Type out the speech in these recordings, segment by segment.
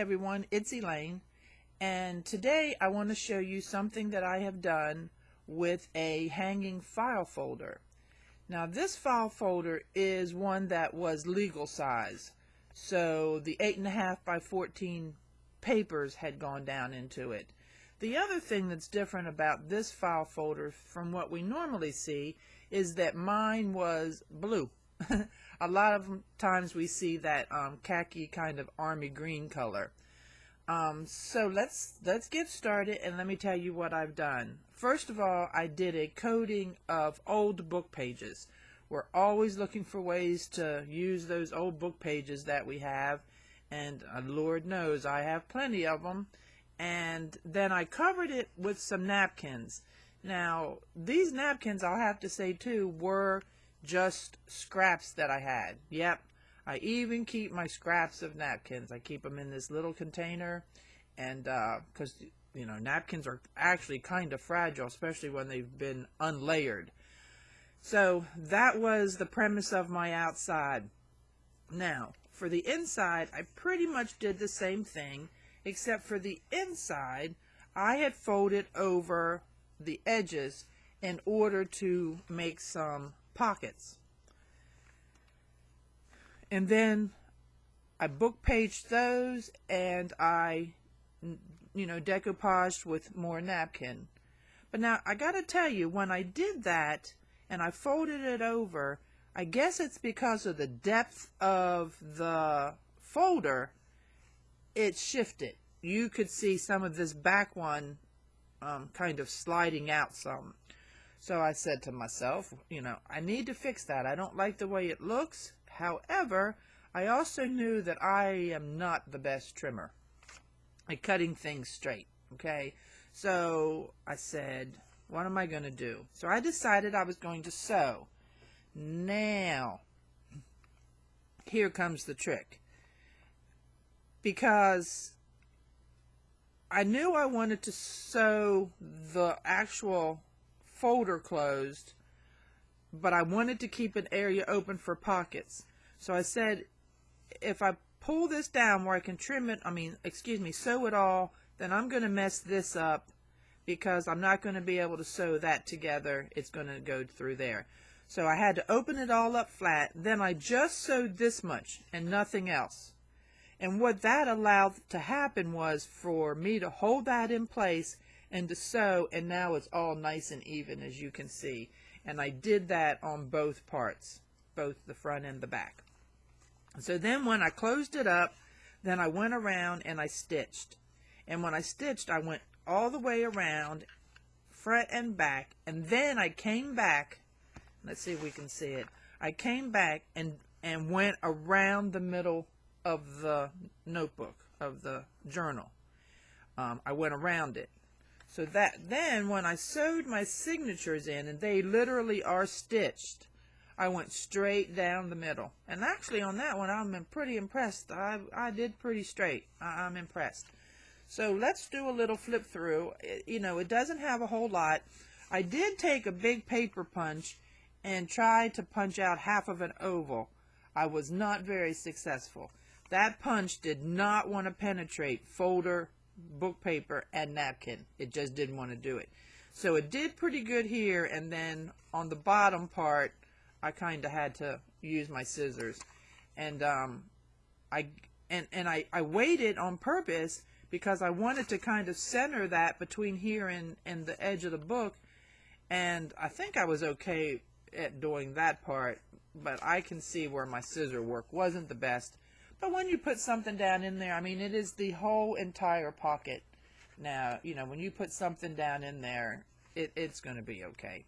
everyone, it's Elaine and today I want to show you something that I have done with a hanging file folder. Now this file folder is one that was legal size so the 8.5 by 14 papers had gone down into it. The other thing that's different about this file folder from what we normally see is that mine was blue. a lot of times we see that um, khaki kind of army green color. Um, so let's let's get started and let me tell you what I've done. First of all, I did a coding of old book pages. We're always looking for ways to use those old book pages that we have, and uh, Lord knows I have plenty of them. And then I covered it with some napkins. Now, these napkins, I'll have to say too, were just scraps that I had. Yep, I even keep my scraps of napkins. I keep them in this little container, and because uh, you know napkins are actually kind of fragile, especially when they've been unlayered. So that was the premise of my outside. Now, for the inside, I pretty much did the same thing, except for the inside, I had folded over the edges in order to make some pockets. And then I book paged those and I, you know, decoupaged with more napkin. But now I got to tell you, when I did that and I folded it over, I guess it's because of the depth of the folder, it shifted. You could see some of this back one um, kind of sliding out some. So I said to myself, you know, I need to fix that. I don't like the way it looks. However, I also knew that I am not the best trimmer at cutting things straight. Okay, so I said, what am I going to do? So I decided I was going to sew. Now, here comes the trick. Because I knew I wanted to sew the actual folder closed, but I wanted to keep an area open for pockets. So I said, if I pull this down where I can trim it, I mean, excuse me, sew it all, then I'm going to mess this up because I'm not going to be able to sew that together. It's going to go through there. So I had to open it all up flat. Then I just sewed this much and nothing else. And what that allowed to happen was for me to hold that in place and to sew and now it's all nice and even as you can see. And I did that on both parts, both the front and the back. So then when I closed it up, then I went around and I stitched. And when I stitched, I went all the way around, front and back, and then I came back. Let's see if we can see it. I came back and, and went around the middle of the notebook, of the journal. Um, I went around it. So that then when I sewed my signatures in, and they literally are stitched, I went straight down the middle. And actually on that one, I'm pretty impressed. I, I did pretty straight. I, I'm impressed. So let's do a little flip through. It, you know, it doesn't have a whole lot. I did take a big paper punch and try to punch out half of an oval. I was not very successful. That punch did not want to penetrate folder, book paper, and napkin. It just didn't want to do it. So it did pretty good here, and then on the bottom part, I kind of had to use my scissors. And um, I and and I, I waited on purpose because I wanted to kind of center that between here and, and the edge of the book. And I think I was okay at doing that part, but I can see where my scissor work wasn't the best. But when you put something down in there, I mean, it is the whole entire pocket. Now, you know, when you put something down in there, it, it's going to be okay.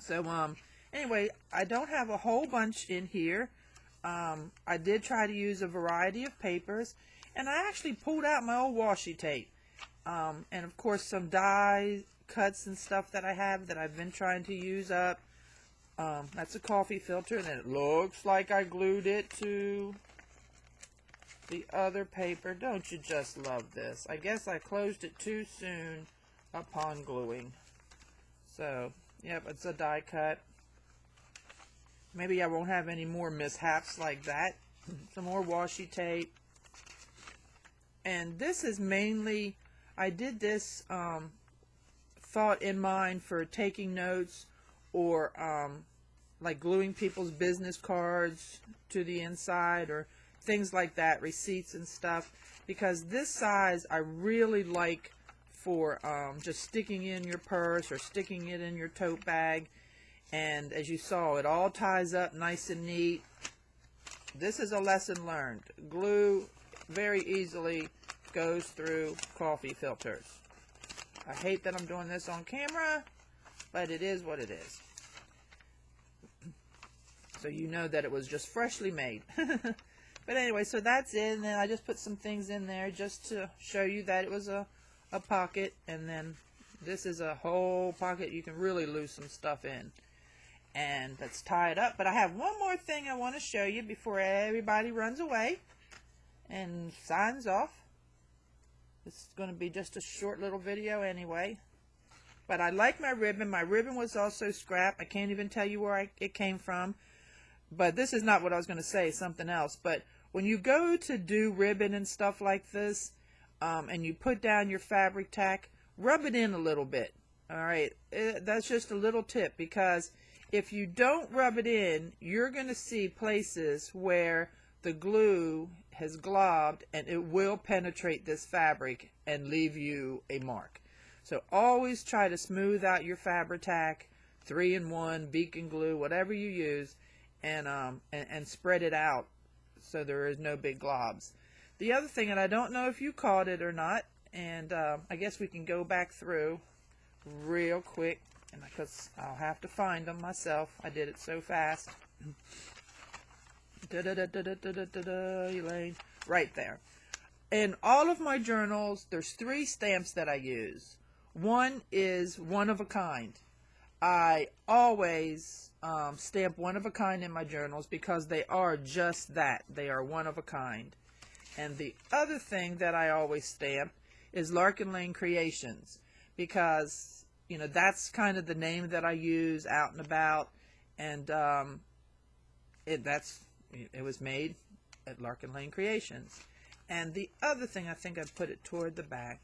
So, um, Anyway, I don't have a whole bunch in here. Um, I did try to use a variety of papers, and I actually pulled out my old washi tape. Um, and of course some die cuts and stuff that I have that I've been trying to use up. Um, that's a coffee filter, and it looks like I glued it to the other paper. Don't you just love this? I guess I closed it too soon upon gluing. So, yep, it's a die cut. Maybe I won't have any more mishaps like that. Some more washi tape. and this is mainly I did this um, thought in mind for taking notes or um, like gluing people's business cards to the inside or things like that, receipts and stuff. Because this size I really like for um, just sticking in your purse or sticking it in your tote bag. And as you saw, it all ties up nice and neat. This is a lesson learned. Glue very easily goes through coffee filters. I hate that I'm doing this on camera, but it is what it is. So you know that it was just freshly made. but anyway, so that's it. And then I just put some things in there just to show you that it was a, a pocket. And then this is a whole pocket you can really lose some stuff in. And let's tie it up. But I have one more thing I want to show you before everybody runs away and signs off. This is going to be just a short little video anyway. But I like my ribbon. My ribbon was also scrap. I can't even tell you where I, it came from. But this is not what I was going to say, something else. But when you go to do ribbon and stuff like this, um, and you put down your fabric tack, rub it in a little bit. All right, it, eh, that's just a little tip because if you don't rub it in, you're going to see places where the glue has globbed and it will penetrate this fabric and leave you a mark. So always try to smooth out your fabric tack, 3-in-1, beacon glue, whatever you use, and, um, and, and spread it out so there is no big globs. The other thing, and I don't know if you caught it or not, and uh, I guess we can go back through real quick, and because I'll have to find them myself. I did it so fast. Da da da Elaine. Right there. In all of my journals, there's three stamps that I use. One is one of a kind. I always um, stamp one of a kind in my journals because they are just that. They are one of a kind. And the other thing that I always stamp is Larkin Lane Creations because, you know, that's kind of the name that I use out and about. And um, it, that's it was made at Larkin Lane Creations. And the other thing, I think I put it toward the back.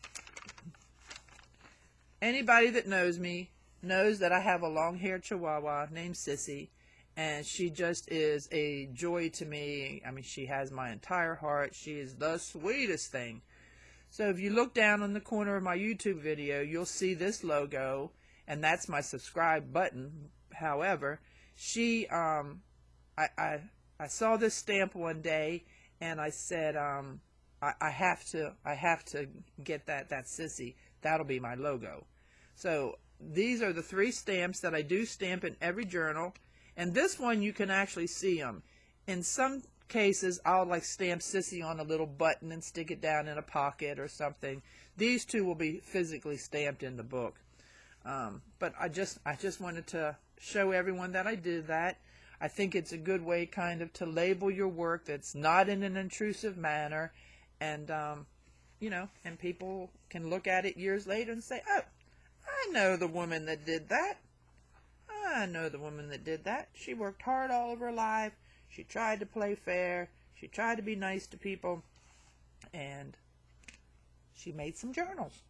Anybody that knows me knows that I have a long-haired chihuahua named Sissy, and she just is a joy to me. I mean, she has my entire heart. She is the sweetest thing. So if you look down on the corner of my YouTube video, you'll see this logo, and that's my subscribe button. However, she, um, I, I, I saw this stamp one day, and I said, um, I, I have to, I have to get that, that sissy. That'll be my logo. So these are the three stamps that I do stamp in every journal. And this one, you can actually see them. In some cases, I'll like stamp Sissy on a little button and stick it down in a pocket or something. These two will be physically stamped in the book. Um, but I just, I just wanted to show everyone that I did that. I think it's a good way kind of to label your work that's not in an intrusive manner. And, um, you know, and people can look at it years later and say, oh, I know the woman that did that. I know the woman that did that. She worked hard all of her life. She tried to play fair. She tried to be nice to people. And she made some journals.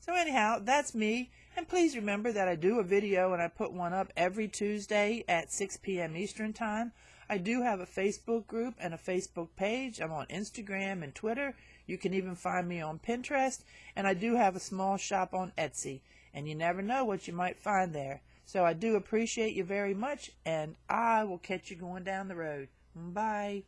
So anyhow, that's me. And please remember that I do a video and I put one up every Tuesday at 6 p.m. Eastern Time. I do have a Facebook group and a Facebook page. I'm on Instagram and Twitter. You can even find me on Pinterest. And I do have a small shop on Etsy and you never know what you might find there. So I do appreciate you very much, and I will catch you going down the road. Bye.